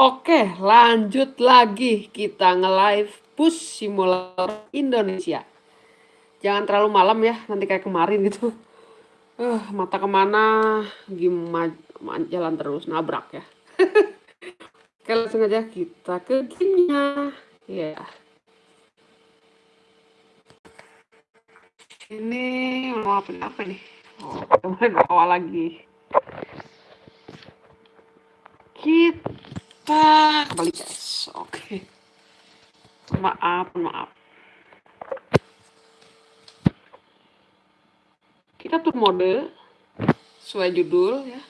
Oke, lanjut lagi kita nge-live Bus Simulator Indonesia. Jangan terlalu malam ya, nanti kayak kemarin gitu. Uh, mata ke mana, gimana jalan terus, nabrak ya. Oke, langsung aja kita ke gamenya. Ya. Yeah. Ini mau apa, apa nih? Oh, awal lagi. Kita kembali guys. Oke. Maaf, maaf. Kita tuh mode sesuai judul ya.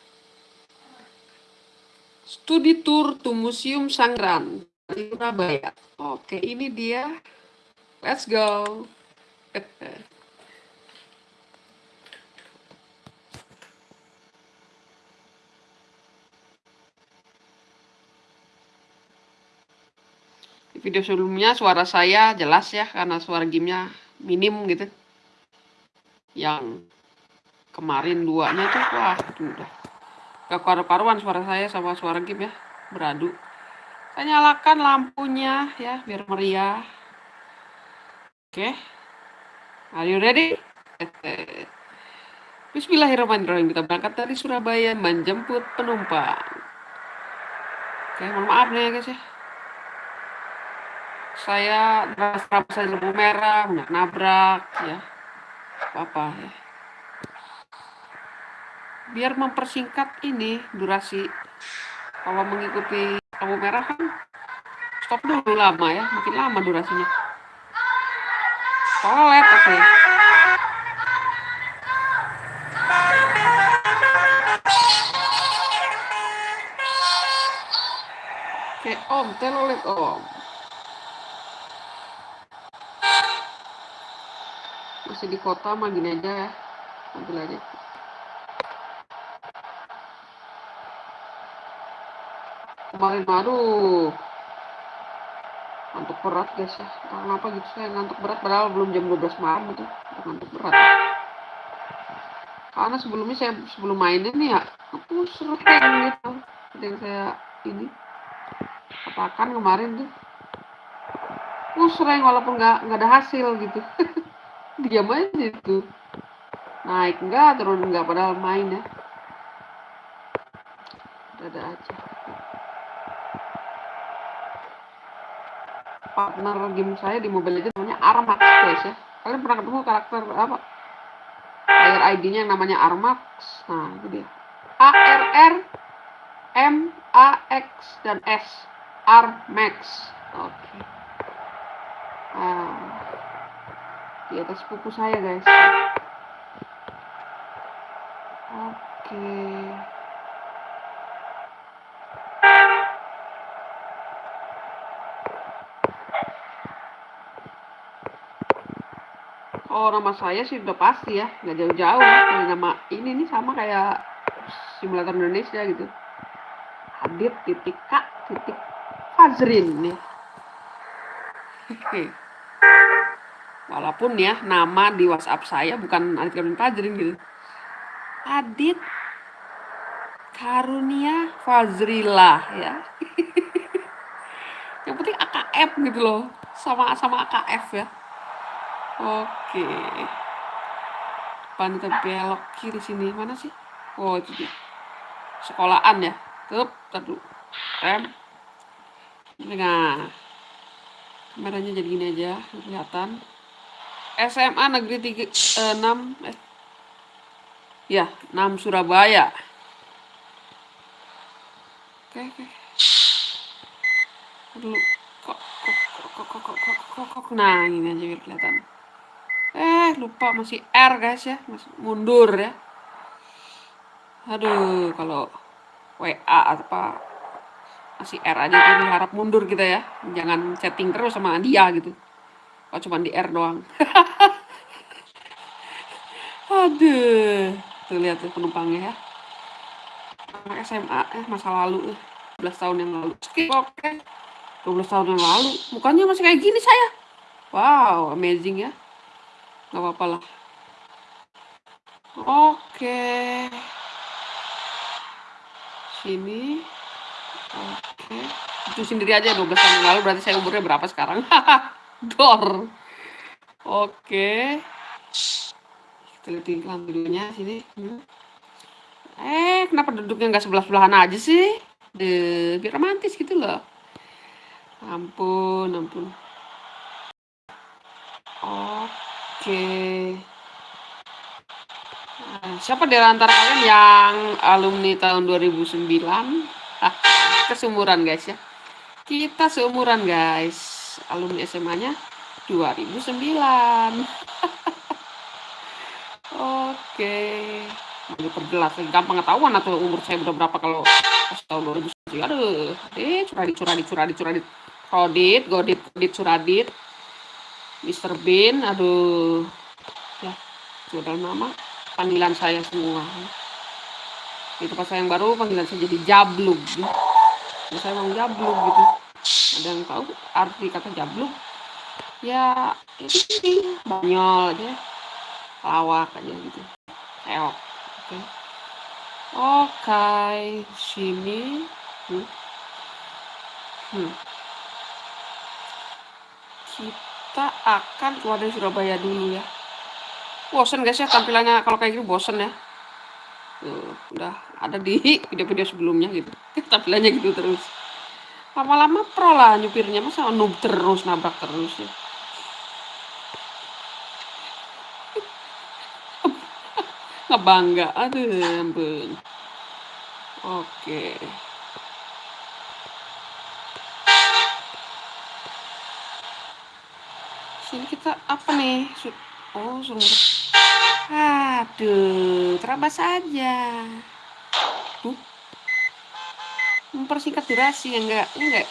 Studi tour to Museum Sangran Surabaya. Oke, ini dia. Let's go. video sebelumnya suara saya jelas ya karena suara gamenya minim gitu. Yang kemarin duanya tuh wah udah gak karu-karuan suara saya sama suara game ya beradu. Saya nyalakan lampunya ya biar meriah. Oke. Okay. are you ready? Bismillahirrahmanirrahim. Kita berangkat dari Surabaya menjemput penumpang. Oke mohon maaf nih ya guys ya saya merasa saya lampu merah, nggak nabrak, ya apa ya. Biar mempersingkat ini durasi, kalau mengikuti lampu merah kan stop dulu lama ya, makin lama durasinya. Toilet, oke. Okay. Oke, om, telolet om. Masih di kota mah gini aja ya. Ambil aja kemarin aduh. Ngantuk berat guys ya. Kenapa gitu saya ngantuk berat padahal belum jam 12 malam itu. Ngantuk berat. Karena sebelumnya saya sebelum main ini ya aku sering gitu. Yang saya ini katakan kemarin tuh. Aku sering walaupun nggak nggak ada hasil gitu diam aja itu. Naik enggak turun enggak padahal main ya. Ada aja. Partner game saya di mobile legends namanya Armax guys ya. Kalian pernah ketemu karakter apa? Player ID-nya yang namanya Armax? Nah itu dia. A R R M A X dan S Armax. Oke. okay. ah di atas buku saya guys. Oke. Oh nama saya sih udah pasti ya. Nggak jauh-jauh ya. nama ini nih sama kayak simulator Indonesia gitu. Adit titik K titik Fazrin nih. Oke Walaupun ya nama di WhatsApp saya bukan Adit Karunia Fazrin gitu. Adit Karunia Fazrila ya. Yang penting AKF gitu loh. Sama sama AKF ya. Oke. Pan belok kiri sini mana sih? Oh itu dia. Sekolahan ya. Tuh, tadu. Rem. Nah. Kameranya jadi gini aja, kelihatan. SMA Negeri 3, eh, 6 eh, ya 6 Surabaya. Oke oke. Dulu kok kok kok kok kok kok kok kok nah ini aja biar kelihatan. Eh lupa masih R guys ya. Masih mundur ya. Aduh kalau WA apa masih R aja tuh harap mundur kita ya. Jangan chatting terus sama dia gitu Oh cuma di R doang. Aduh. Tuh lihat tuh penumpangnya ya. Anak SMA eh masa lalu eh. 12 tahun yang lalu. Skip oke. Okay. 12 tahun yang lalu. Mukanya masih kayak gini saya. Wow, amazing ya. Gak apa-apa lah. Oke. Sini. Oke. Itu sendiri aja 12 tahun yang lalu berarti saya umurnya berapa sekarang? Dor. Oke. Kita lihat iklan dulunya sini. Eh, kenapa duduknya nggak sebelah-sebelahan aja sih? De, biar romantis gitu loh. Ampun, ampun. Oke. Nah, siapa di antara kalian yang alumni tahun 2009? Ah, kesumuran guys ya. Kita seumuran guys. Alumni SMA-nya 2009. Oke. Mau diperjelas gampang ketahuan atau umur saya udah berapa kalau pas tahun 2009. Aduh, eh curadit curadit curadit curadit. Rodit, Godit, Godit, Suradit. Mr. Bean, aduh. Ya, sudah nama panggilan saya semua. Itu pas saya yang baru panggilan saya jadi Jablug. Ya. saya mau Jablug gitu. Ada yang tahu arti kata Jablug? Ya, ini banyol aja. Lawak aja gitu. Eok. Oke. Okay. Oke, okay. sini. Hmm. Hmm kita akan keluar dari Surabaya dulu ya bosen guys ya tampilannya kalau kayak gini bosen ya Tuh, udah ada di video-video sebelumnya gitu tampilannya gitu terus lama-lama pro lah nyupirnya. Masa noob terus nabrak terus ya? Nggak bangga aduh ampun. Oke. Sini kita apa nih? Oh sumber aduh terabas tuh mempersingkat durasi ya enggak ya enggak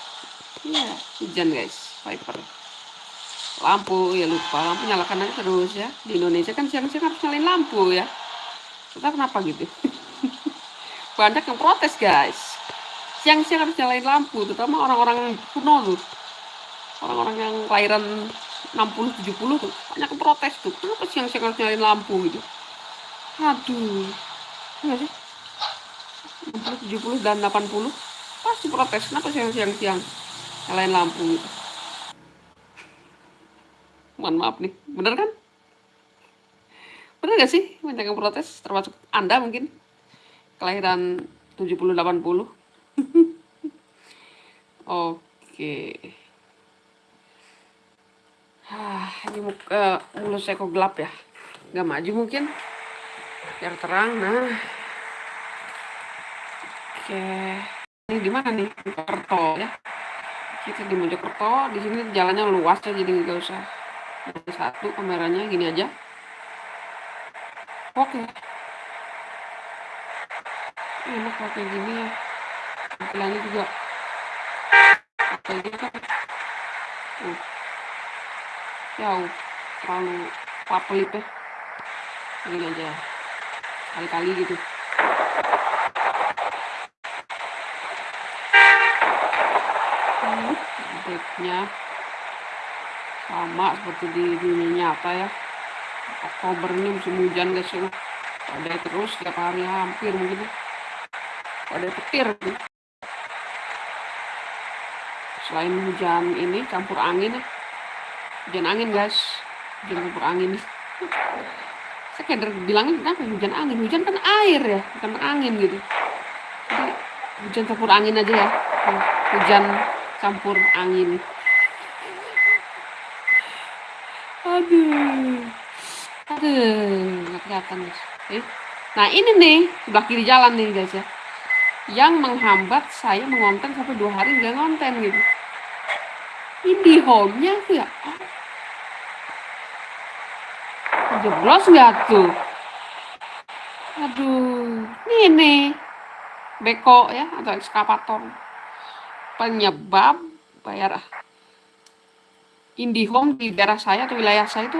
iya hujan guys. Viper. Lampu ya lupa. Lampu nyalakan aja terus ya. Di Indonesia kan siang-siang harus nyalain lampu ya. Kita kenapa gitu. Banyak yang protes guys. Siang-siang harus nyalain lampu terutama orang-orang kuno tuh. Orang-orang yang kelahiran 60 70 tuh. Banyak protes tuh. Kenapa siang-siang harus nyalain lampu gitu? Aduh. Enggak sih 60 70 dan 80 pasti protes. Kenapa siang-siang? Siang nyalain lampu. Mohon maaf nih. Bener kan? Bener gak sih? Banyak yang protes termasuk anda mungkin. Kelahiran 70 80 oke. Ah, ini muka mulut saya kok gelap ya. Gak maju mungkin. Biar terang. Nah. Oke. Ini di mana nih? Mojokerto ya. Kita di Mojokerto. Di sini jalannya luas ya, jadi nggak usah ada satu kameranya gini aja. Oke. Enak pakai gini ya. Tampilannya juga kayak gitu kan. Uh jauh terlalu papelip ya ini aja kali-kali gitu sama seperti di dunia nyata ya. Oktober ini musim hujan guys ya. Ada terus setiap hari hampir mungkin ada petir gitu. selain hujan ini campur angin ya. Hujan angin guys. Hujan campur angin. Saya kayak bilangin kenapa hujan angin? Hujan kan air ya bukan angin gitu. Jadi hujan campur angin aja ya. Hujan campur angin. Aduh. Aduh nggak kelihatan guys eh. nah ini nih sebelah kiri jalan nih guys ya. Yang menghambat saya mengonten sampai dua hari nggak ngonten gitu. Ini home-nya tuh ya? Jeblos nggak tuh? Aduh ini beko ya atau ekskavator penyebab bayar IndiHome di daerah saya atau wilayah saya itu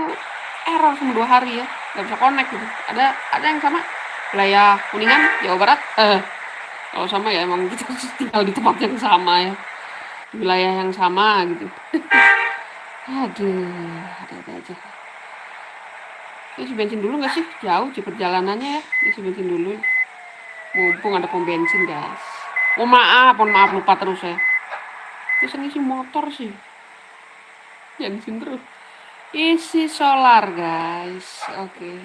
error selama dua hari ya. Nggak bisa connect gitu. Ada ada yang sama? Wilayah kuningan Jawa Barat? Eh kalau sama ya emang kita tinggal di tempat yang sama ya. Wilayah yang sama gitu. Aduh ada-ada aja. Isi bensin dulu nggak sih? Jauh di perjalanannya ya. Isi bensin dulu. Mumpung ada pom bensin guys. Oh maaf, mohon maaf lupa terus ya. Bisa ngisi motor sih. Yang ngisi terus. Isi solar guys. Oke.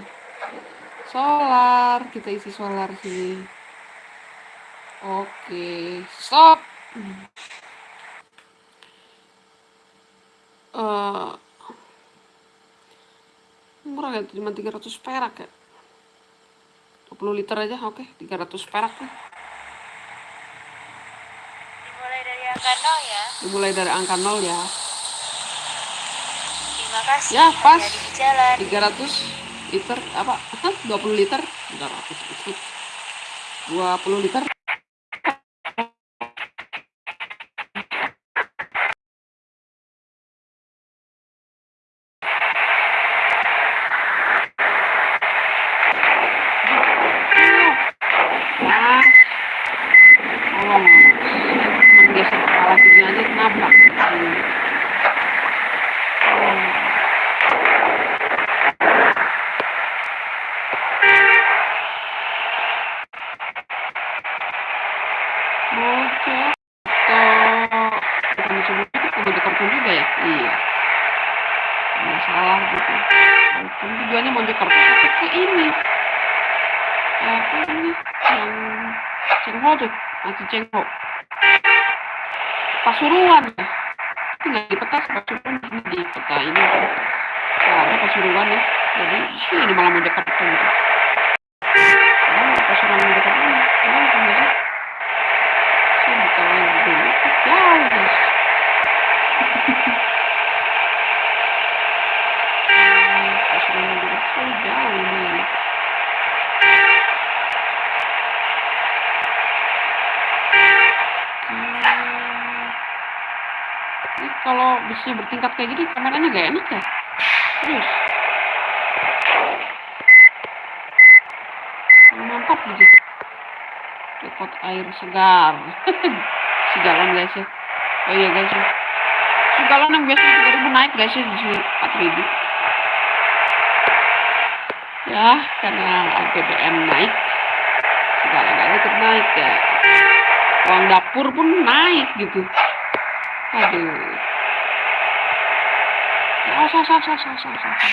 Solar, kita isi solar sini. Oke, stop. Uh, murah ya, cuma 300 perak ya. 20 liter aja, oke, 300 perak nih. Dimulai dari angka 0 ya. Dimulai dari angka 0 ya. Terima kasih. Ya, pas. Di jalan. 300 liter apa? 20 liter. 300 liter. 20 liter. Nah, tolong. Menggeser kepala sini aja nabrak. Hmm. Oh. Mojokerto. Bukan Mojokerto, kan Mojokerto juga ya? Iya. Masalah gitu. Walaupun tujuannya Mojokerto tapi ke ini. Apa ini? Yang Cengho tuh, masih Cengho. Pasuruan ya. Kayak gini kameranya gak enak ya? Terus. Mantap gitu. Dekot air segar. si galon guys ya. Oh iya guys ya. Si galon yang biasa 3000 naik guys ya di sini 4000. Ya, karena BBM naik. Segala-galanya ikut naik ya. Uang dapur pun naik gitu. Aduh. Sah, sah, sah, sah, sah, sah. sah.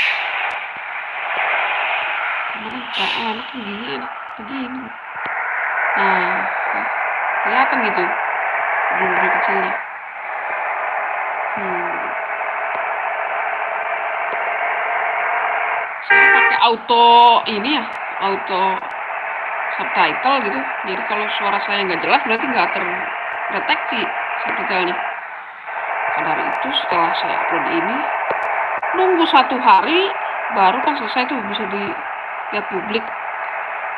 Kemarin gak enak begini, enak begini. Nah, kelihatan gitu. Bulu kecilnya. Hmm. Saya pakai auto ini ya, auto subtitle gitu. Jadi kalau suara saya nggak jelas berarti nggak terdeteksi subtitlenya. Karena itu setelah saya upload ini, nunggu satu hari baru kan selesai tuh bisa dilihat publik.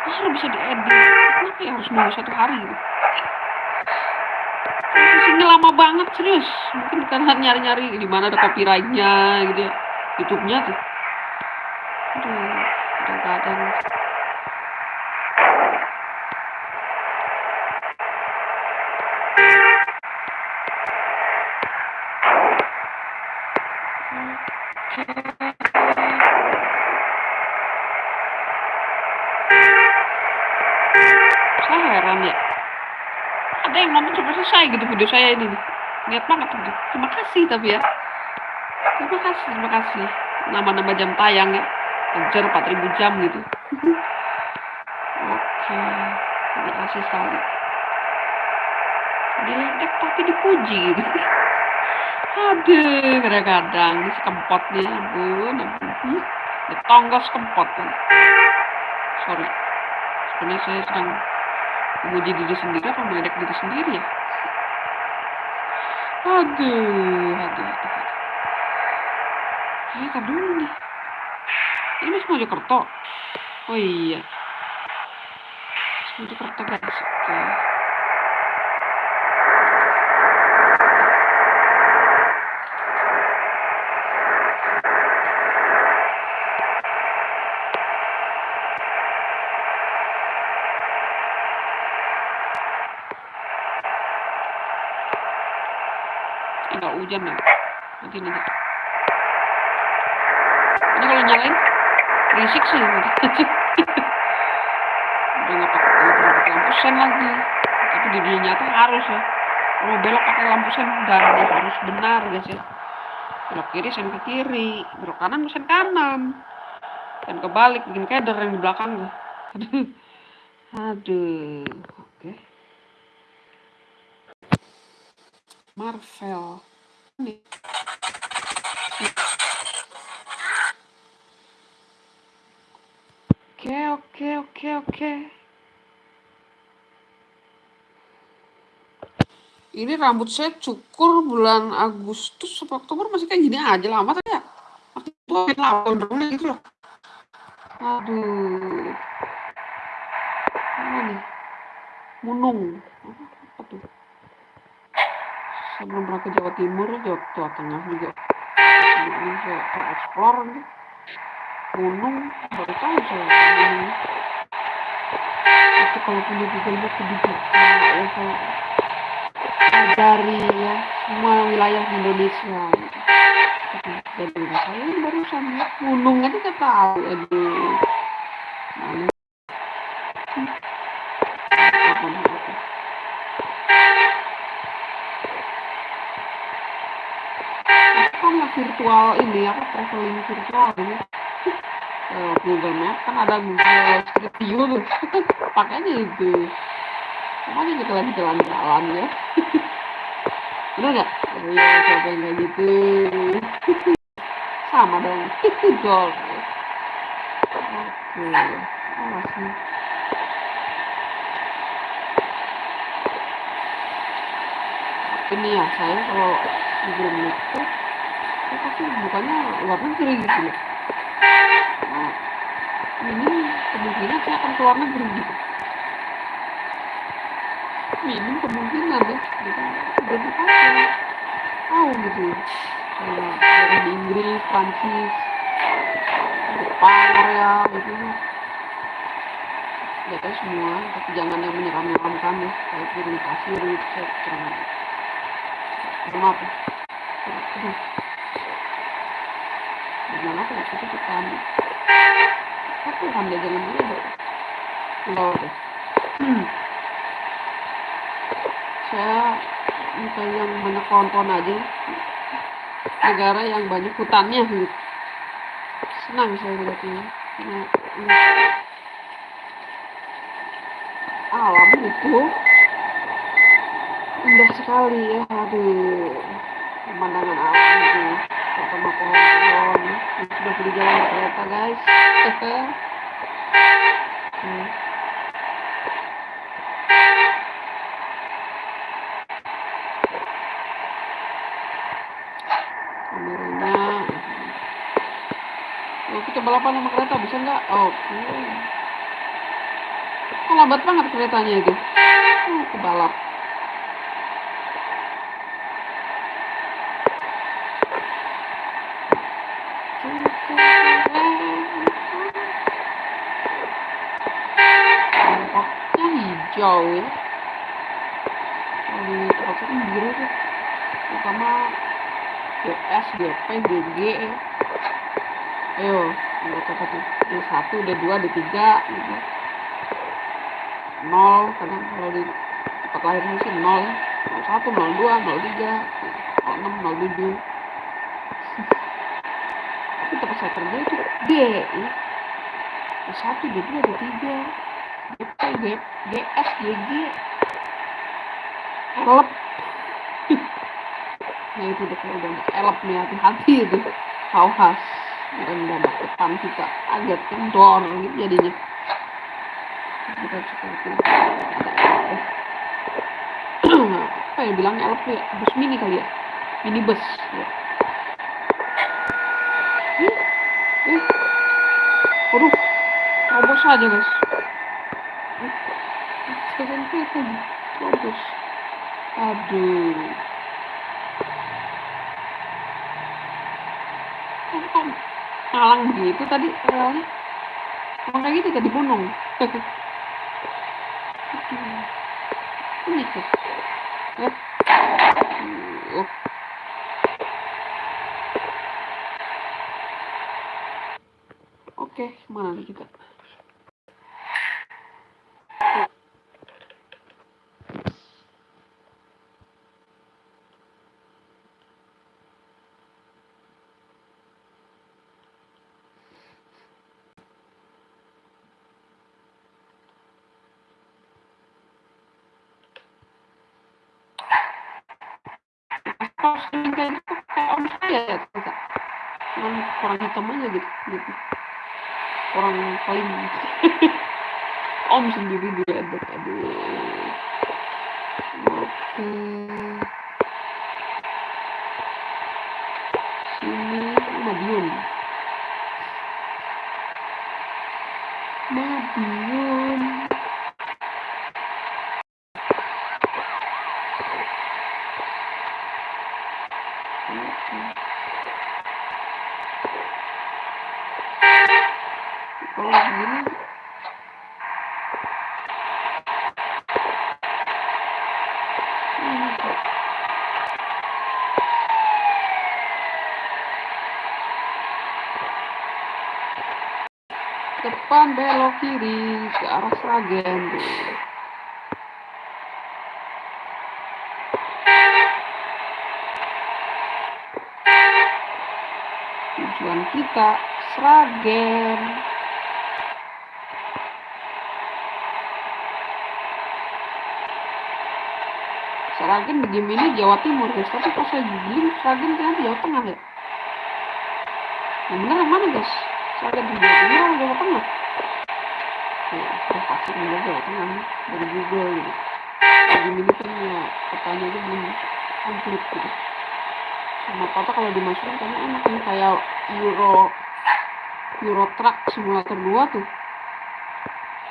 Baru bisa diedit. Kenapa ya harus nunggu satu hari gitu? Lama banget serius. Mungkin karena nyari-nyari di mana ada copyrightnya gitu ya. YouTube-nya tuh. Aduh, kadang-kadang saya heran ya ada yang nonton sampai selesai gitu video saya ini. Nih niat banget gitu terima kasih tapi ya. Terima kasih terima kasih. Nama-nama jam tayang ya. Ngejar 4000 jam gitu. Oke. Terima kasih sekali. Diledek tapi dipuji gitu. Aduh kadang-kadang ini sekempot nih ampun ampun. Hmm, ditonggos kempot kan sorry. Sebenarnya saya sedang memuji diri sendiri apa meledek diri sendiri ya aduh aduh aduh tar dulu nih. Ini masih Mojokerto? Oh iya. Masih Mojokerto guys oke nggak hujan ya nanti nanti. Ini kalau nyalain berisik sih nanti. Udah nggak pakai lampu sen lagi. Tapi di dunia nyata harus ya. Kalau belok pakai lampu sen dia harus benar guys ya. Belok kiri sen ke kiri. Belok kanan sen kanan. Dan kebalik bikin keder yang di belakang gue aduh oke. Marvel nih oke oke oke oke ini rambut saya cukur bulan Agustus sampai Oktober masih kayak gini aja lama tadi ya. Waktu itu main lawan gitu loh. Aduh. Mana nih? Munung. Apa tuh? Saya belum pernah ke Jawa Timur Jawa, Jawa Tengah juga. Ini saya tereksplor nih Gunung baru tahu saya itu kalau punya Map lebih bisa ya pelajari ya. Semua wilayah Indonesia. Juga saya ini barusan ya. Gunung aja nggak tahu aduh. Mana? Lah virtual ini? Apa traveling virtual ini? Uh, Google Map kan ada Google Street View tuh. Pakainya itu makanya kita lagi jalan-jalan ya? Bener nggak? Ya siapa yang kayak gitu? Sama dong. Gol. Oke awas nih. Ini ya saya kalau di Map tuh saya pasti bukannya luar negeri gitu ya? Nah, ini kemungkinan saya akan keluar negeri gitu minim kemungkinan ya. Gitu jadi apa tahu gitu kayak daerah di Inggris Prancis Jepang Korea gitu ya. Tahu semua tapi jangan yang menyeram-nyeramkan ya. Kayak gitu saya kurang kurang apa? Aduh gimana aku nggak suka kita aku kan dia jangan dulu deh. Hmm. saya minta yang banyak pohon-pohon aja. Negara yang banyak hutannya. Senang saya melihatnya alam itu indah sekali ya aduh pemandangan alam itu. Sama pohon-pohon sudah di jalan kereta guys. Hmm. kameranya oh, kita balapan sama kereta bisa nggak? Oke okay. oh, lambat banget keretanya itu. Oh, kebalap. Tampaknya hijau. Ya kalau di kan biru tuh. Terutama GS, GP, GG ya. ayo tuh D1, D2, D3 gitu nol kadang kalau di tempat lainnya sih nol ya. 01, 02, 03 06, 07 tapi tempat saya kerja itu D ya. D1, D2, D3 GP, G, GS, GG elep. Nah itu udah kayak udah elep nih hati-hati itu. Awas dan udah depan kita agak kendor gitu jadinya kita seperti ada apa ya bilangnya elep ya bus mini kali ya mini bus ya. Ih, ih. Waduh, terobos aja guys. Jangan lagi, terobos. Aduh. Kan malang gitu tadi. Emang kayak gitu tadi gunung. Yeah. Kita Sragen. Sragen di game ini Jawa Timur guys, tapi pas saya googling Sragen ternyata Jawa Tengah ya. Yang benar yang mana guys? Sragen di Jawa Timur atau Jawa Tengah? Ya, saya pasti nggak Jawa Tengah dari Google gitu. Di game ini kan ya pertanyaannya belum komplit gitu. Sama kata kalau dimasukin kayaknya enak nih kayak Euro Euro Truck Simulator 2 tuh.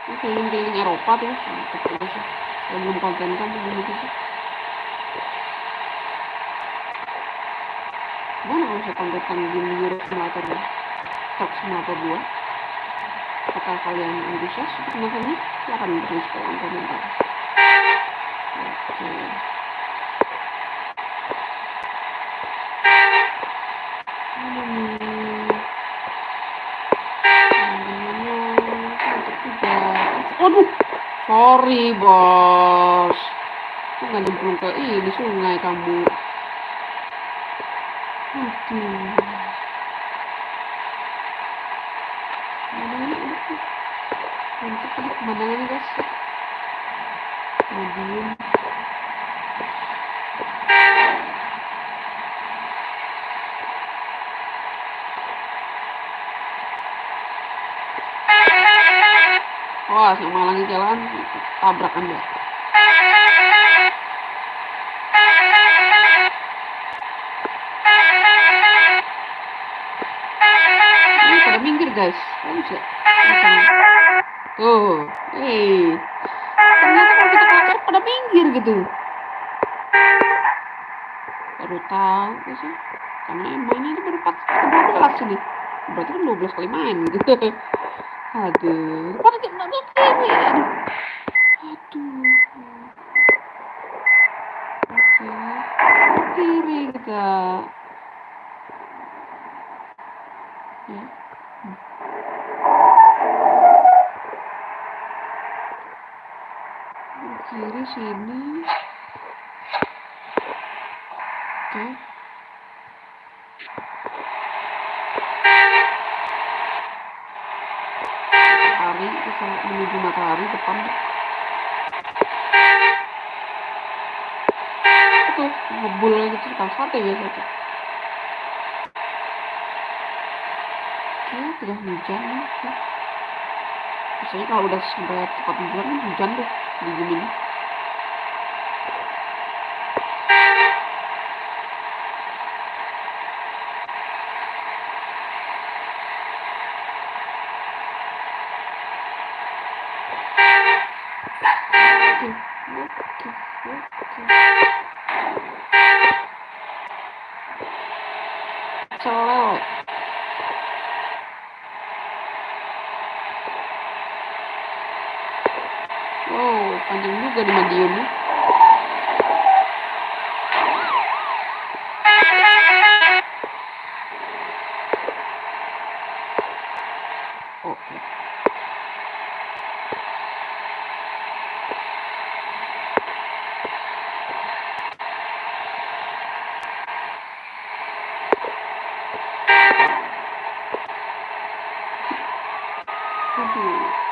Ini keliling-keliling Eropa tuh, mantep juga sih. Saya belum konten kan tuh gitu sih. Gimana kalau saya tampilkan game Euro Simulator 2? Truck Simulator 2? Apakah kalian antusias untuk menontonnya? Silahkan beri kolom komentar. Oke. Mana nih? Namanya cantik juga. Waduh, sorry bos. Kok nggak nyemplung ke ini sungai kamu? Aduh. Mana ini tuh. Mantap guys. Wah, sama lagi jalan tabrak anda. Ini pada minggir guys. Kan Tuh, hei. Ternyata kalau kita klakson pada minggir gitu. Baru tahu sih. Karena yang mainnya itu baru 4 12 ini. Berarti kan 12 kali main gitu. Aduh, pada Aduh. Oke. Kiri kita. Ya. Kiri sini. Oke. Matahari kita menuju matahari depan. Itu ngebul gitu tukang sate biasa tuh. Oke, udah hujan ya. Biasanya kalau udah sampai tepat bulan kan hujan tuh di game ini. Oke, oke, oke. Celewek. Wow, panjang juga di Madiun nih. Oke. Aduh.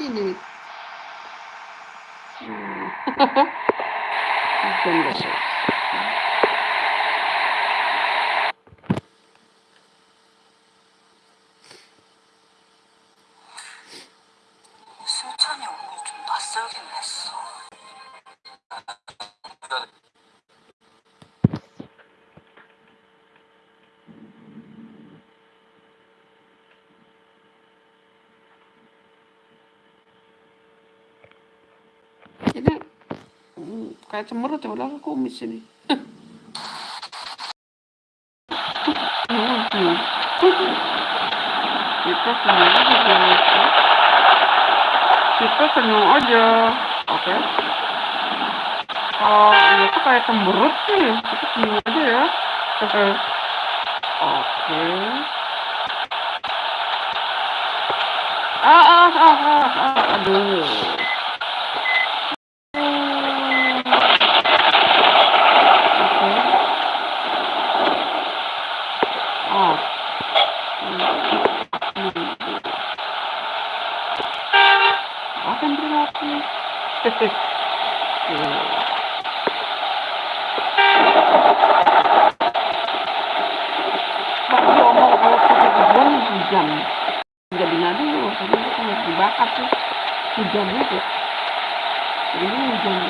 Maaf kayak cemberut ya udah kumis ini. Hmm. Kita senyum aja. Kita senyum aja. Oke. Kalau ini tuh kayak cemberut sih, kita senyum aja ya. Oke. Oke. Ah, ah, ah, ah, ah, aduh. Oke. Oh. Hmm. Akan berlaku. Tuh. Bak, dia omong kalau pakai tujuan hujan. Jadi ngadu, karena itu harus dibakar tuh. Hujan itu. Ini hujan deh. Problem.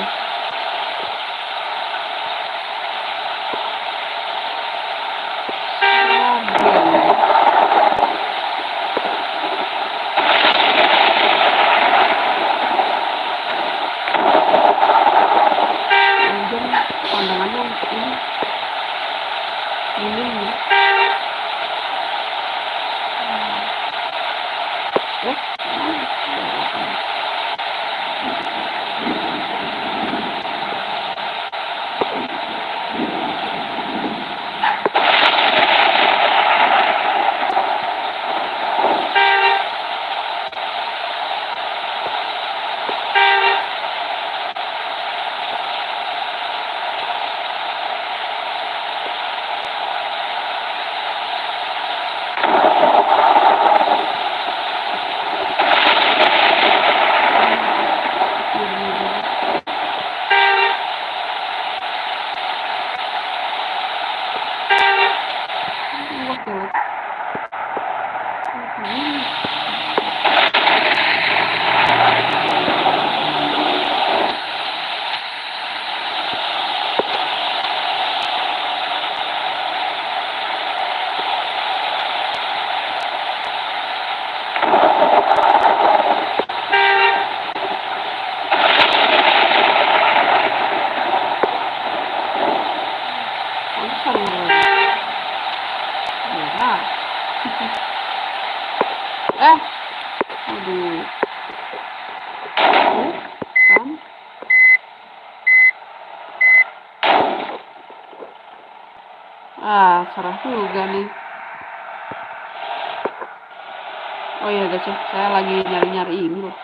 Oh iya guys ya, saya lagi nyari-nyari ini loh.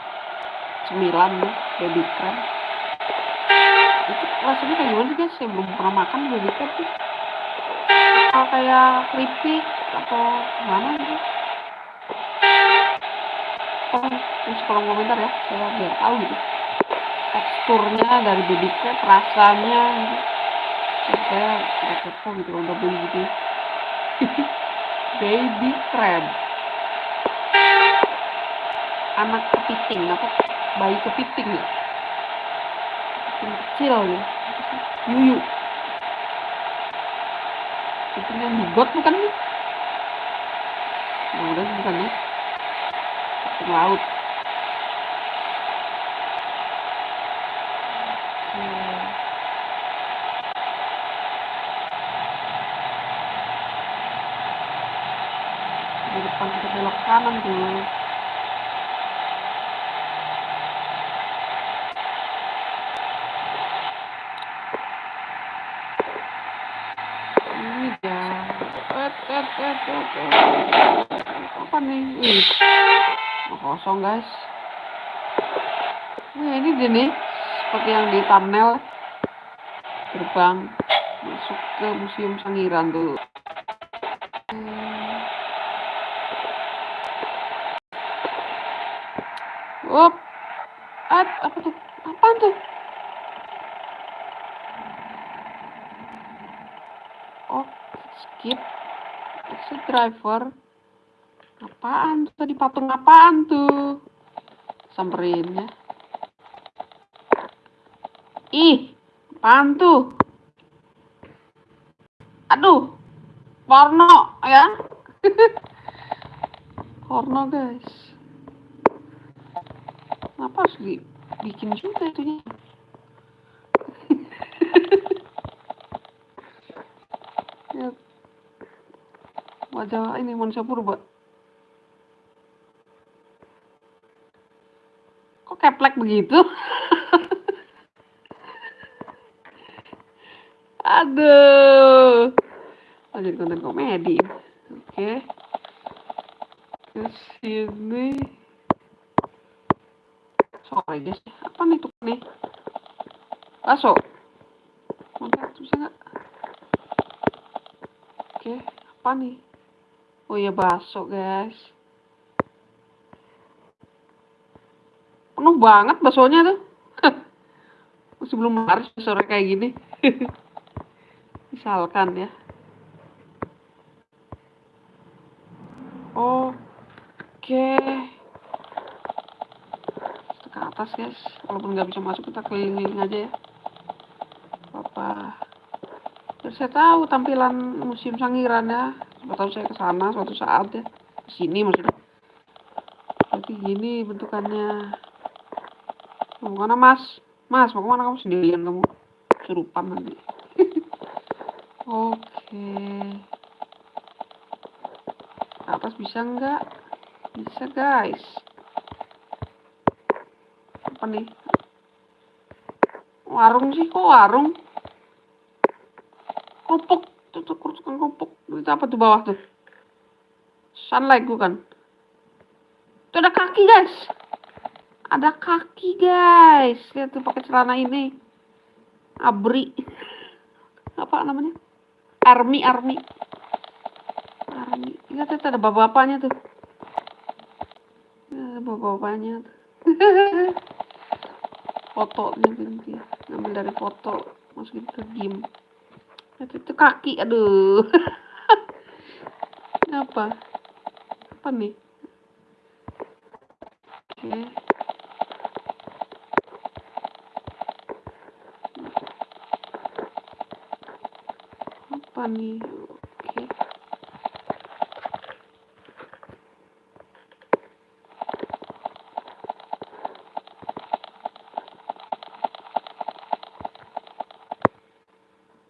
Cemilan nih, baby crab. Itu rasanya kayak gimana sih guys? Saya belum pernah makan baby crab tuh. Apa kayak keripik atau gimana gitu? Oh, terus kolom komentar ya, saya biar tahu gitu. Teksturnya dari baby crab, rasanya gitu. Saya nggak kepo gitu udah beli gitu. baby crab. Anak kepiting apa bayi kepiting ya? Kepiting kecil ya. Yuyu. Kepiting yang digot bukan nih? Nah, udah bukan ya? Kepiting laut. Di depan kita belok kanan tuh. Ini dia. Et, et, et, et, et. Apa nih? Ih, mau kosong guys. Nah, ini dia nih. Seperti yang di thumbnail. Gerbang masuk ke Museum Sangiran tuh. Up. At, apa tuh? Apaan tuh? Oh, skip. Exit driver. Apaan tuh tadi patung apaan tuh? Ya. Ih, apaan tuh? Aduh, porno ya. porno guys. Kenapa harus dibikin juga itunya? ya, wajah ini manusia purba. Kok keplek begitu? Aduh. Lanjut konten komedi. Oke. Ke sini. Sore guys. Apa nih tuh nih? Bakso. Mantap, bisa nggak? Oke, apa nih? Oh iya bakso guys. Banget baksonya tuh. Masih belum laris sore kayak gini. Misalkan ya. Oke. Kita ke atas guys. Walaupun nggak bisa masuk kita keliling aja ya. Apa? Biar saya tahu tampilan museum Sangiran ya. Siapa tahu saya ke sana suatu saat ya. Ke sini maksudnya. Berarti gini bentukannya. Ke mana mas? Mas mau ke mana kamu sendirian kamu? Surupan nanti. Oke. Ke atas bisa nggak? Bisa guys. Apa nih? Warung sih kok warung? Kerupuk. Tuh tukang kerupuk. Itu apa tuh bawah tuh? Sunlight bukan? Tuh ada kaki guys. Ada kaki guys. Lihat tuh pakai celana ini. Abri. Apa namanya? Army, army. Army. Lihat tuh ada bapak-bapaknya tuh. Ada bapak-bapaknya. Fotonya nanti. Ngambil dari foto. Masukin ke game. Lihat itu kaki. Aduh. Apa? Apa nih? Oke. Apa nih? Oke.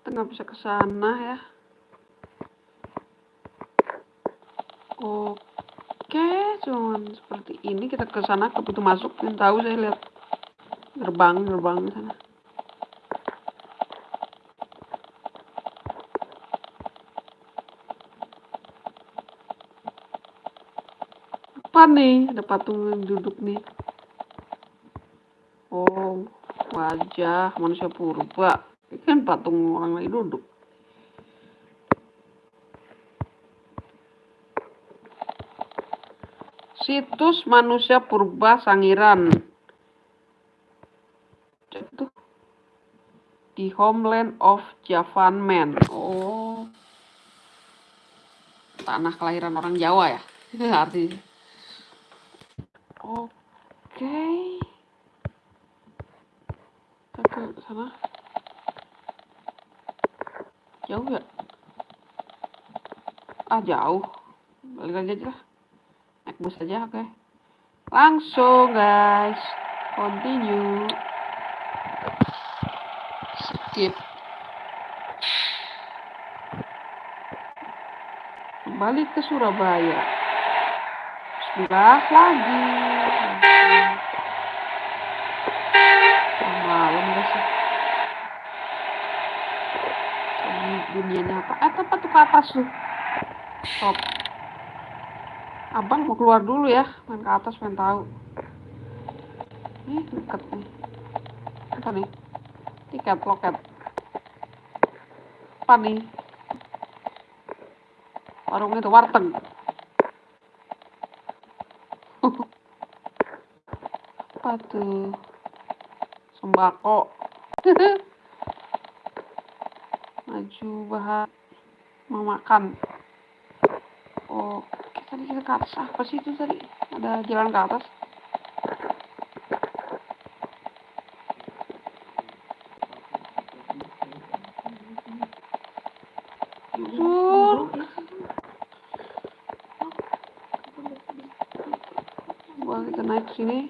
Kita nggak bisa ke sana ya. Oke, cuman seperti ini kita ke sana ke pintu masuk. Yang tahu saya lihat gerbang gerbang sana. Apa nih? Ada patung duduk nih. Oh, wajah manusia purba. Ini kan patung orang lagi duduk. Situs manusia purba Sangiran. Itu di homeland of Javan Man. Oh, tanah kelahiran orang Jawa ya? Artinya. Oke. Kita ke sana. Jauh ya? Ah, jauh. Balik aja lah. Naik bus aja, oke. Langsung, guys. Continue. Skip. Kembali ke Surabaya. Sebelah lagi. Malam guys ya. Dunianya apa? Eh, apa tuh atas tuh? Stop. Abang mau keluar dulu ya, main ke atas pengen tahu. Ih, deket nih. Apa nih? Tiket loket. Apa nih? Warung itu warteg. Apa tuh? sembako maju bahan mau makan tadi kita ke atas apa sih itu tadi ada jalan ke atas Sur. Gua kita naik sini.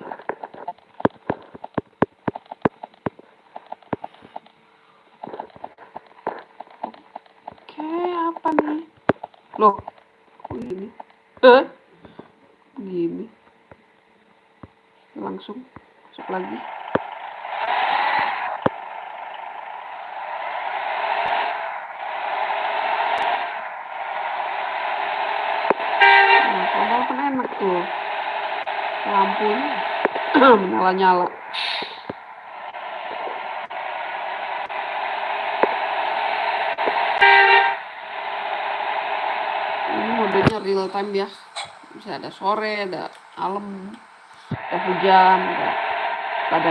Oke, apa nih? Loh, kok gini? Eh? Gini. Langsung masuk lagi. Nah, kalau kan enak tuh. Lampunya menyala-nyala. Ini modenya real time ya. Bisa ada sore, ada malam, ada hujan, ada Nggak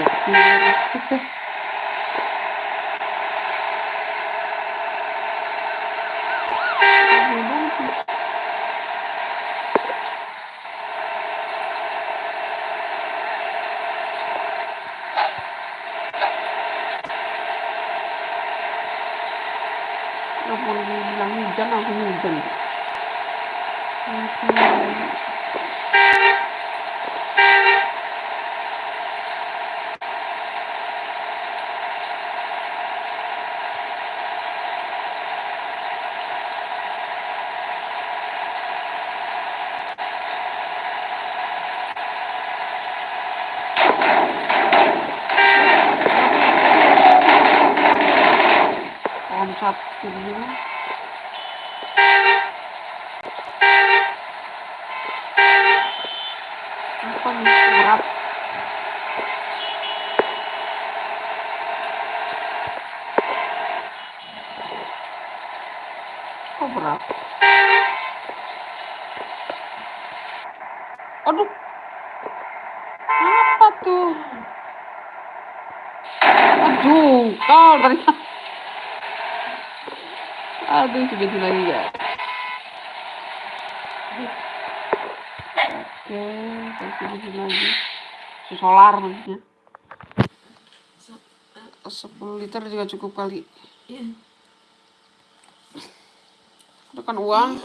boleh dibilang hujan, langsung hujan. Hmm. Omsat ini. Apa nih berat? Kok berat? Aduh. Apa tuh? Aduh, kau ternyata. Sebentar lagi ya. Oke, di sini lagi. Solar maksudnya. 10 liter juga cukup kali. Iya. Tekan uang.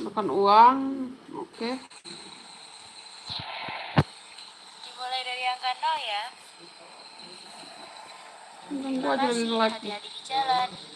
Tekan uang. Oke. Dimulai dari angka 0 ya. Tunggu aja lagi hati-hati di jalan.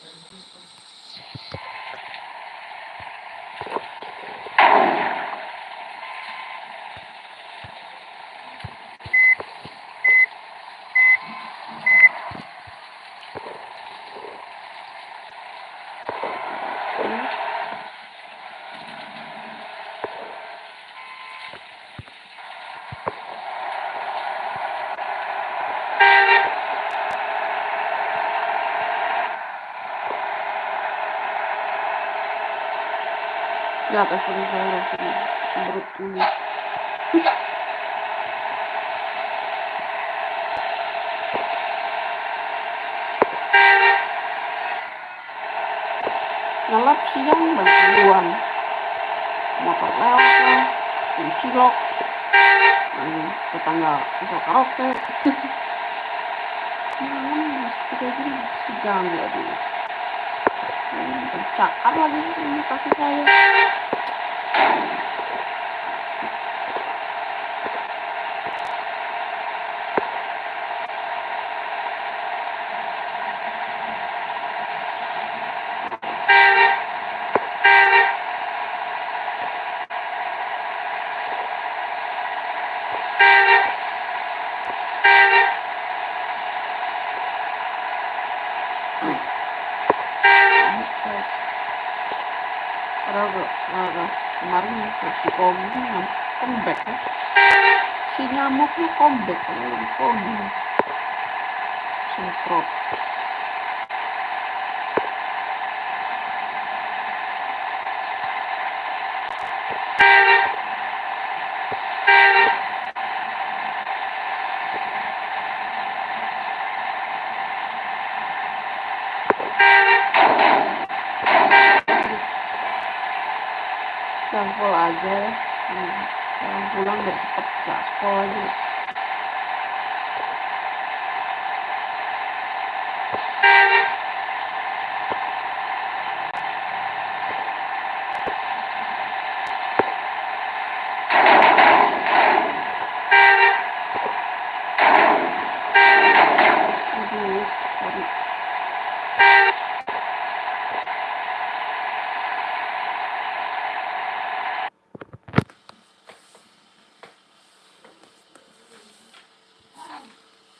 Lihat ekspor saya sini. Sembrut ini. Ngelap siang duluan. Motor lewat. Yang cilok. Yang tetangga bisa karaoke. Malam masih kayak gini masih ganggu Pencakar lagi ini kaki saya. pun semprot sampul aja hmm. pulang bercepat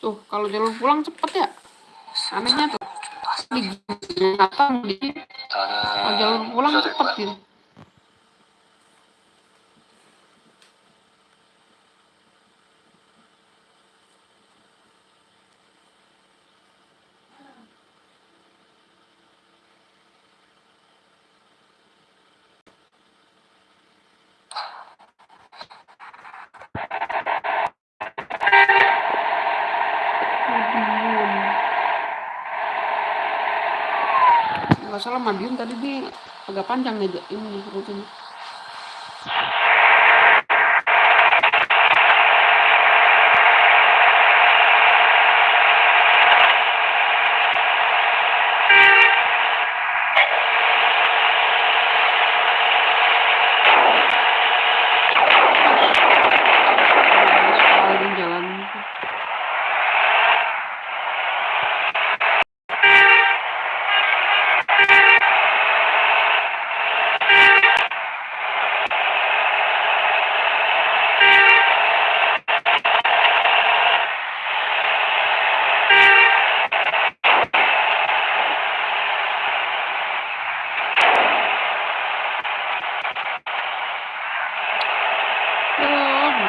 tuh kalau jalur pulang cepet ya? Anehnya tuh. Di kalau jalur pulang cepet gitu Madiun nggak salah Madiun tadi dia agak panjang nih ini rutenya sekali jalan ya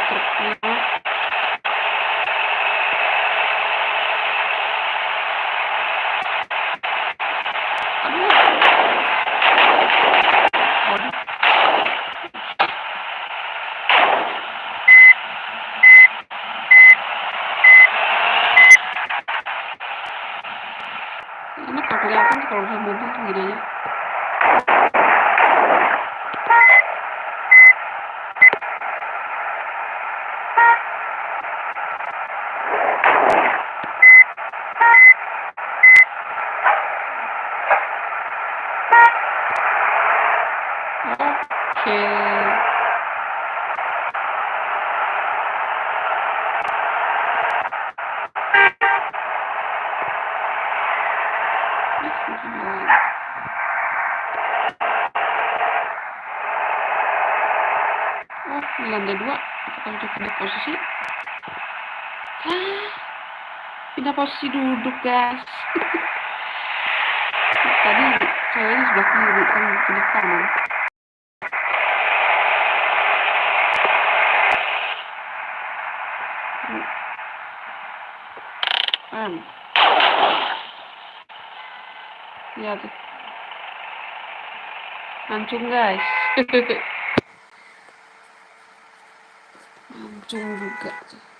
truknya aduh waduh enak kalau kelihatan kalau bisa mobil tuh gini aja oke Ih, masih jalan. Oh, di lantai dua. Apakah udah pindah posisi? Ah, pindah posisi duduk, guys. Tadi ceweknya sebelah kiri, kan pindah kanan. Kan. Mancung, guys. Mancung juga.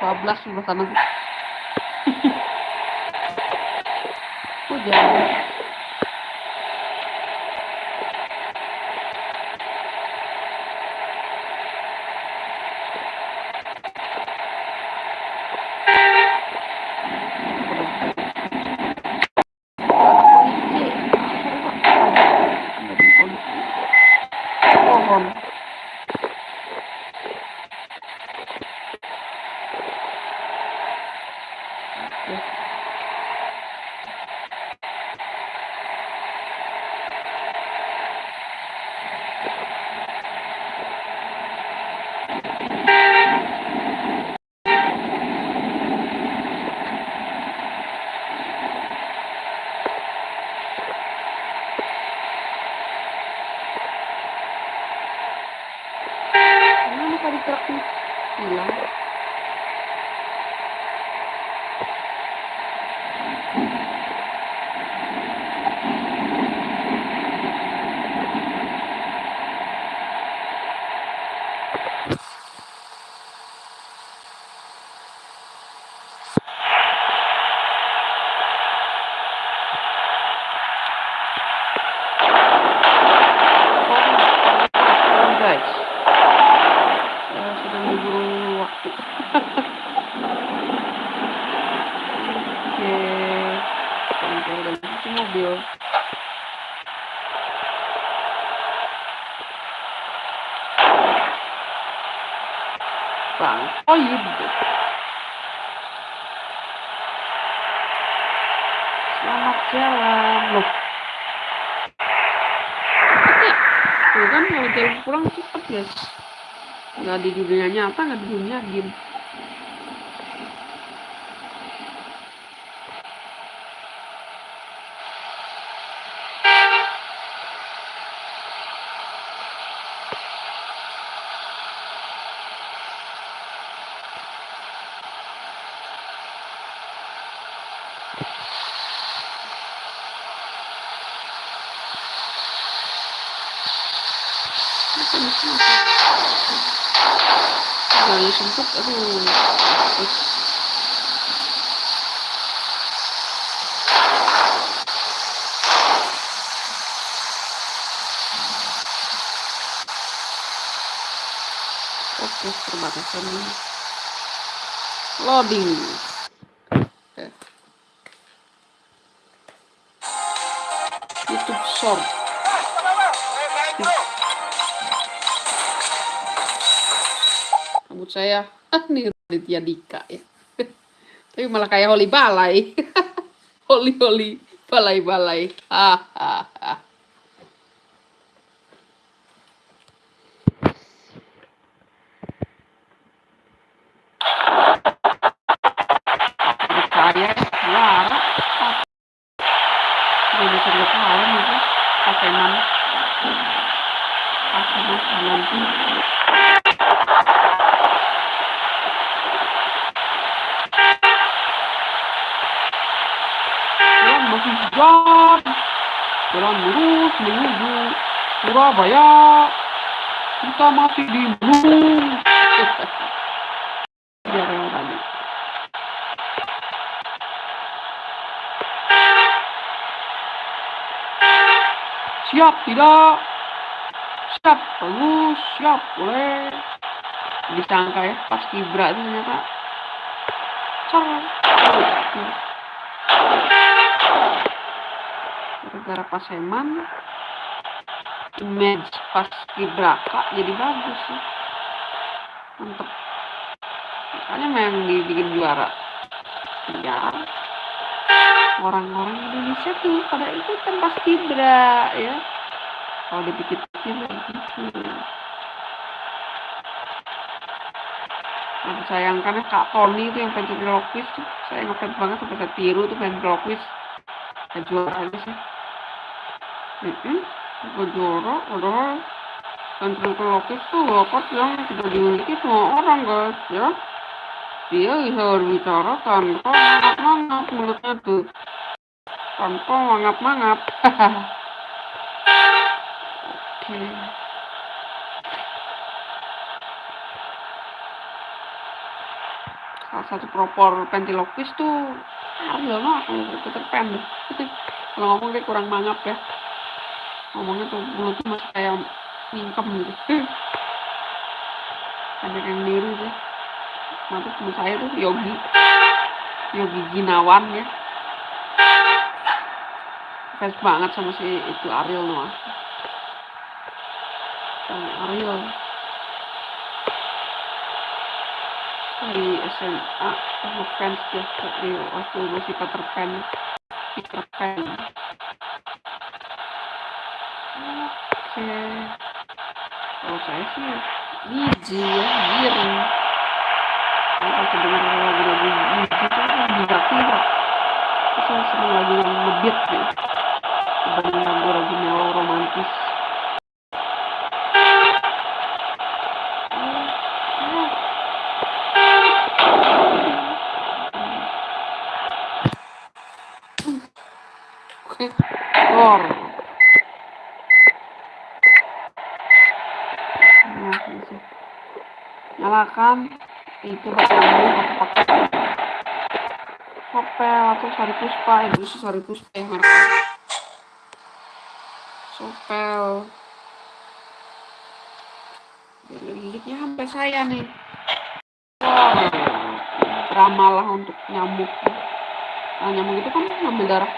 12 belas 15 tahun guys. Nggak di dunia nyata, nggak di dunia game. Apa nih, kenapa? Sempit, aduh. Oke, perbatasan loading. Raditya Dika ya. Tapi malah kayak Holi Balai. Holi Holi Balai Balai. Hahaha. Saya juara. Ini bisa ketahuan itu. Paseman. Paseman nanti. Jam. Jalan lurus menuju Surabaya. Kita masih di tadi. Siap tidak? Siap, bagus, siap, boleh. Disangka ya, pas kibra itu ternyata. Cer. Gara-gara paseman, image pas kibraka jadi bagus sih. Mantep. Makanya memang dibikin juara. Ya, orang-orang Indonesia tuh pada ikutan pas kibra ya. Kalau dipikir-pikir gitu Nah, sayangkan Kak Tony itu yang ventriloquist tuh. Saya ngefans banget sampai saya tiru tuh ventriloquist ya juara aja sih mm -mm, juara padahal ventriloquist tuh bakat yang tidak dimiliki semua orang guys ya. Dia bisa berbicara tanpa mangap-mangap mulutnya tuh. Tanpa mangap-mangap oke. Salah satu propor ventriloquist tuh Ariel no aku deh kalau ngomong dia kurang mangap ya ngomongnya tuh mulutnya masih kayak mingkem gitu. Ada yang niru sih. Nanti temen saya tuh Yogi. Yogi Ginawan ya. Fans banget sama si itu Ariel Noah sama Ariel. Di SMA aku fans dia. Di waktu masih Peter Pan. Peter Pan oke. Biji ya giring kalau aku dengar lagu-lagu biji itu kan Terus seneng lagu yang gitu. Dibanding lagu-lagu mellow romantis Oke, Thor. Nah, bisa. Nyalakan itu nyambung atau pakai sopel atau sari puspa itu sih sari puspa yang mereka sopel liliknya sampai saya nih wow ramalah untuk nyamuk nah, nyamuk itu kan ngambil darah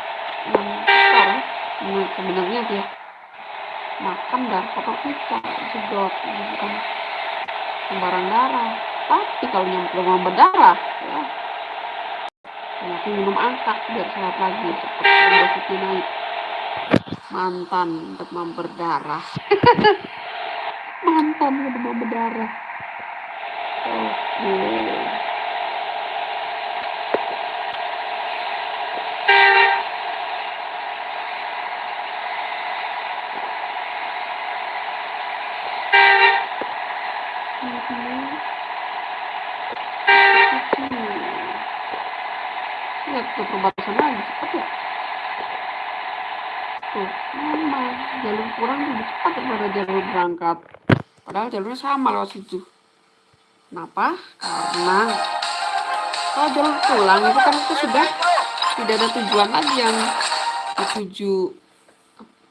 yang ya. Nah, sebenarnya dia makan darah kotor kita sedot ini bukan sembarang darah tapi kalau nyamuk demam berdarah ya. Aku minum angkat biar sehat lagi trombositnya naik. Mantan demam berdarah. Mantan demam berdarah. Oke. lihat tuh perbatasan lagi cepat ya tuh memang jalur kurang lebih cepat daripada jalur berangkat. Padahal jalurnya sama lewat situ. Kenapa? Karena kalau jalur pulang itu kan itu sudah tidak ada tujuan lagi yang dituju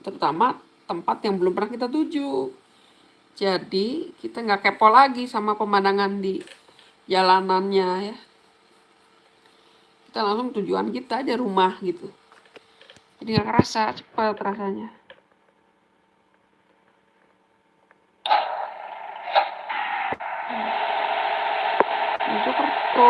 terutama tempat yang belum pernah kita tuju. Jadi kita nggak kepo lagi sama pemandangan di jalanannya ya. Kita langsung tujuan kita aja rumah gitu. Jadi nggak kerasa cepat rasanya Ini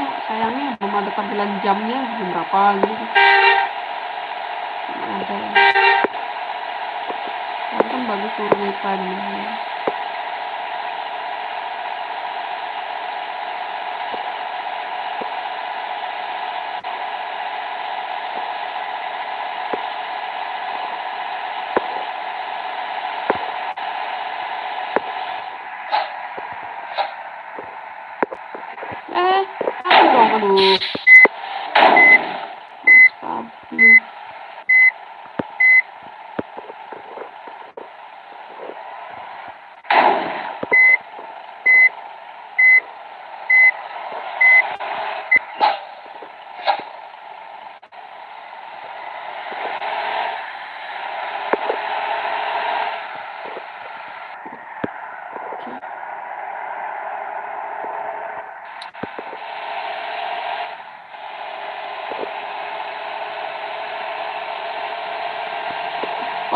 ya sayangnya belum ada tampilan jamnya jam berapa gitu. Ada. Ini kan bagus turun time eh apa dong aduh stabil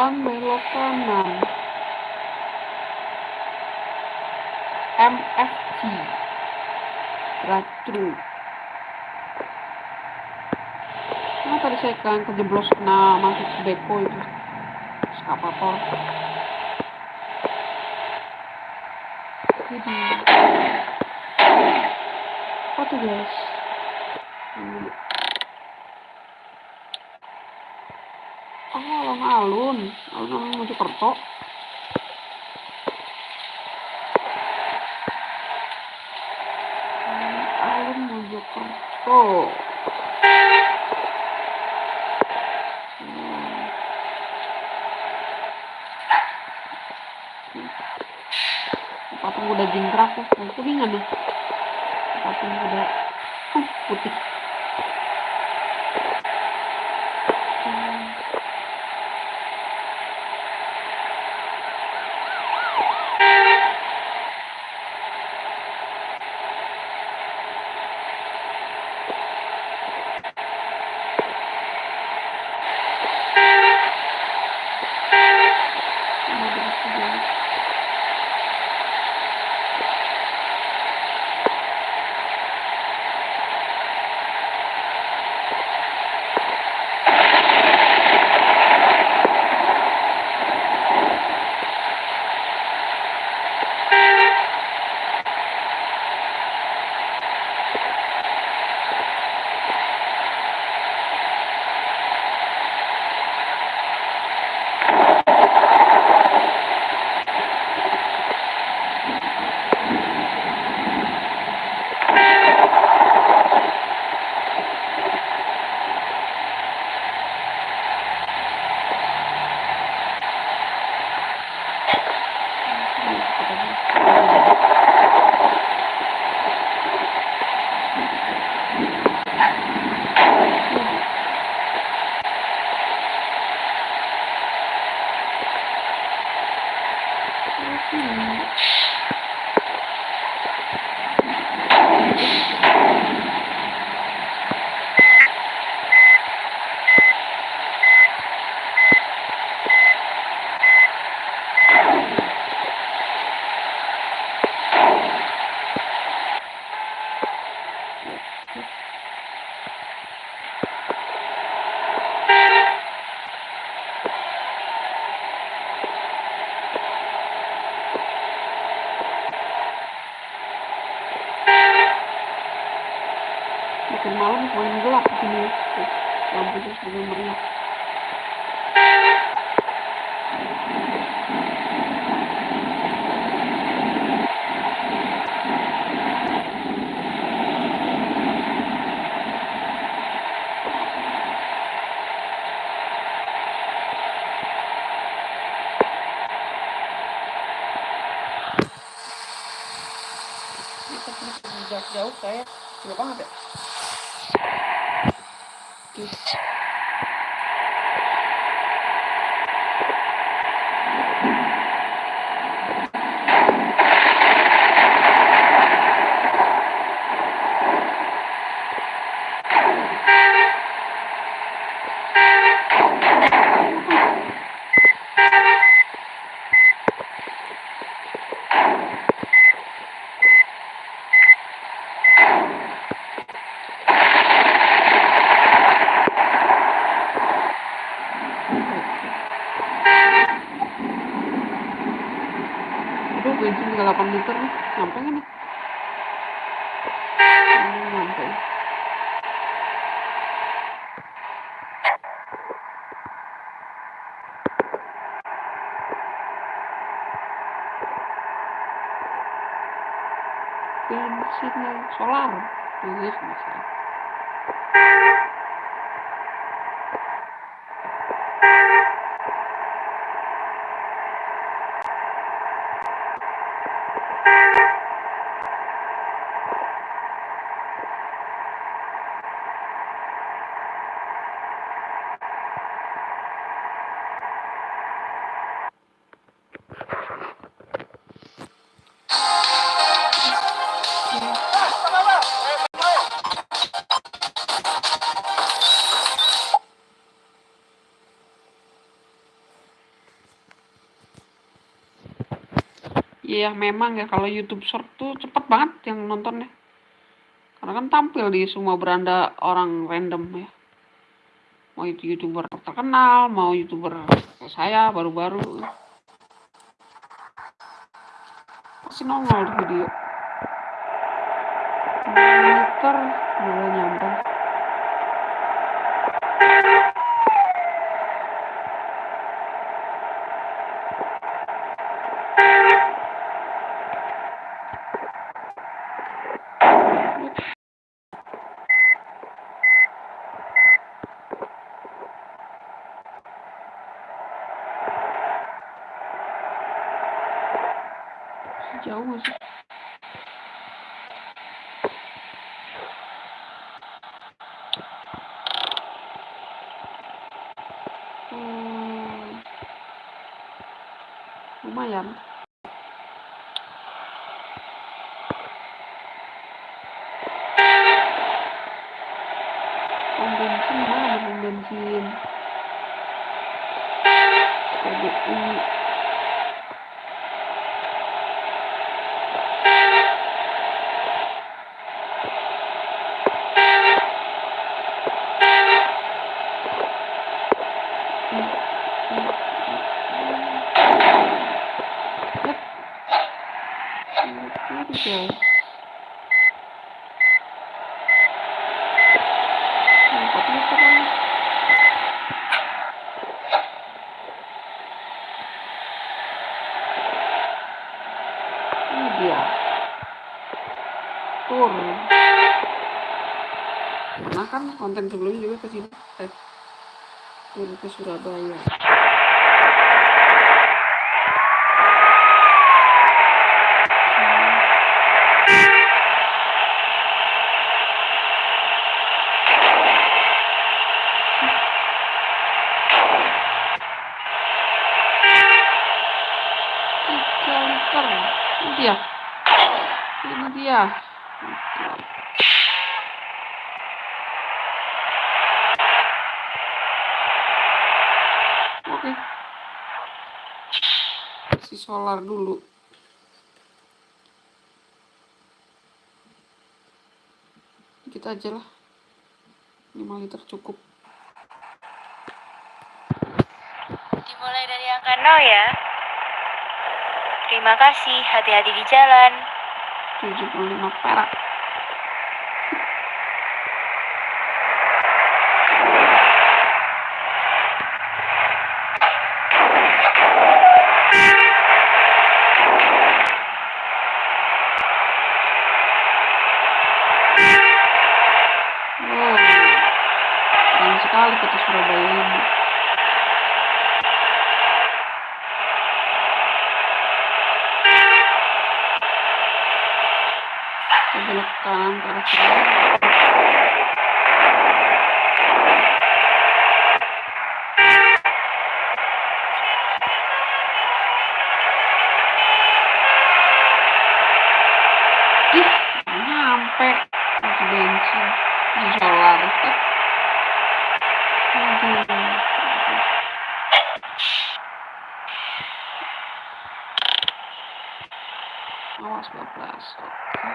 depan belok kanan MFG thru Nah, tadi saya kan kejeblos kena masuk depo itu eskapator jadi apa tuh guys Ini. Oh, alun-alun. Alun-alun Mojokerto. Oh. Patung kuda jingkrak yang kuningan nih. Nyampe. Bensin yang solar. Iya, bisa. Iya memang ya kalau YouTube Short tuh cepet banget yang nontonnya. Karena kan tampil di semua beranda orang random ya. Mau itu YouTuber terkenal, mau YouTuber saya baru-baru. Pasti nongol di video. 9 liter udah nyampe. Jauh nggak sih? Hmm. Lumayan. Pom bensin mana. Ini guys. Empat meter lagi. Ini dia. Tur. Pernah kan konten sebelumnya juga ke sini. Eh, Tur ke Surabaya. tiga liter ini dia ini dia oke isi solar dulu. Dikit aja lah. 5 liter cukup. Dimulai dari angka 0 ya. Terima kasih, hati-hati di jalan. 75 perak Wow, keren sekali kota Surabaya ini. Kita belok ke kanan ke arah Surabaya. Ih, nggak nyampe isi bensin, isi solar. Eh. Aduh. Awas bablas. Oke.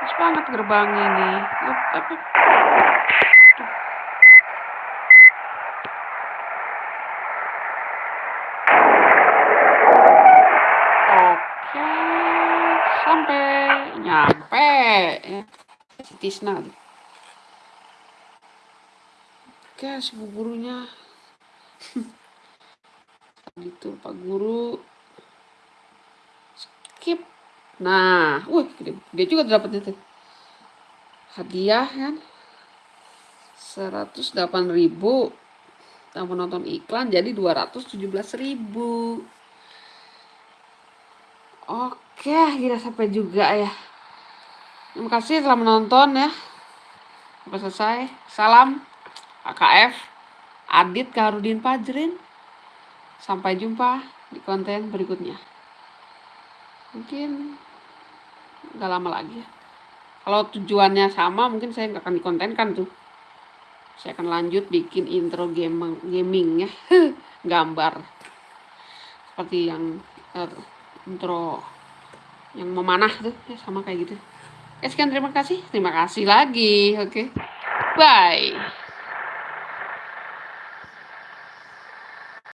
Pas gerbangnya ini. Oke, sampai nyampe ya. Oke, si bu gurunya. Gitu, Pak Guru. Skip. Nah, wih, gede juga dapatnya tuh. Hadiah kan. 108.000 ribu. Tambah nonton iklan jadi 217.000 ribu. Oke, akhirnya sampai juga ya. Terima kasih telah menonton ya. Sampai selesai. Salam AKF Adit Karudin Pajrin. Sampai jumpa di konten berikutnya. Mungkin nggak lama lagi ya. Kalau tujuannya sama, mungkin saya nggak akan dikontenkan tuh. Saya akan lanjut bikin intro game gaming ya, gambar seperti yang eh, intro yang memanah tuh ya sama kayak gitu. Oke, sekian terima kasih. Terima kasih lagi. Oke. Bye.